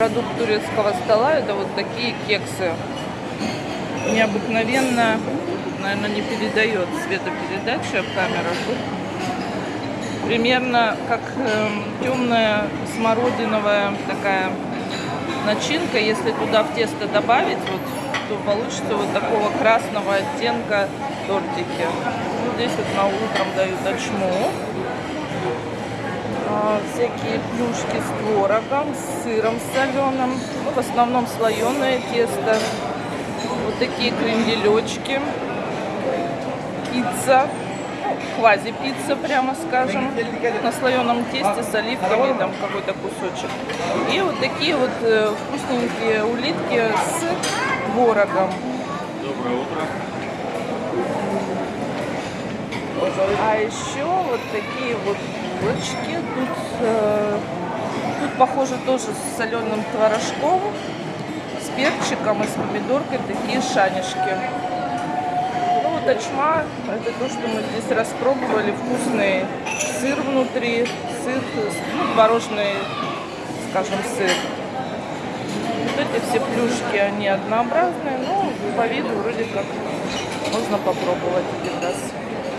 Продукт турецкого стола это вот такие кексы. Необыкновенно, наверное, не передает светопередача в камерах. Примерно как эм, темная смородиновая такая начинка. Если туда в тесто добавить, вот, то получится вот такого красного оттенка тортики. Ну, здесь вот на утром дают очму. Всякие плюшки с творогом, с сыром соленым. Ну, в основном слоеное тесто. Вот такие кренделечки. Пицца. Ну, квази-пицца, прямо скажем. На слоеном тесте с оливками, там какой-то кусочек. И вот такие вот э, вкусненькие улитки с творогом. Доброе утро. А еще вот такие вот булочки. Тут, э, тут похоже тоже с соленым творожком, с перчиком и с помидоркой такие шанишки. Ну вот очма, это то, что мы здесь распробовали. Вкусный сыр внутри, сыр, ну, творожный, скажем, сыр. Вот эти все плюшки, они однообразные, но по виду вроде как можно попробовать один раз.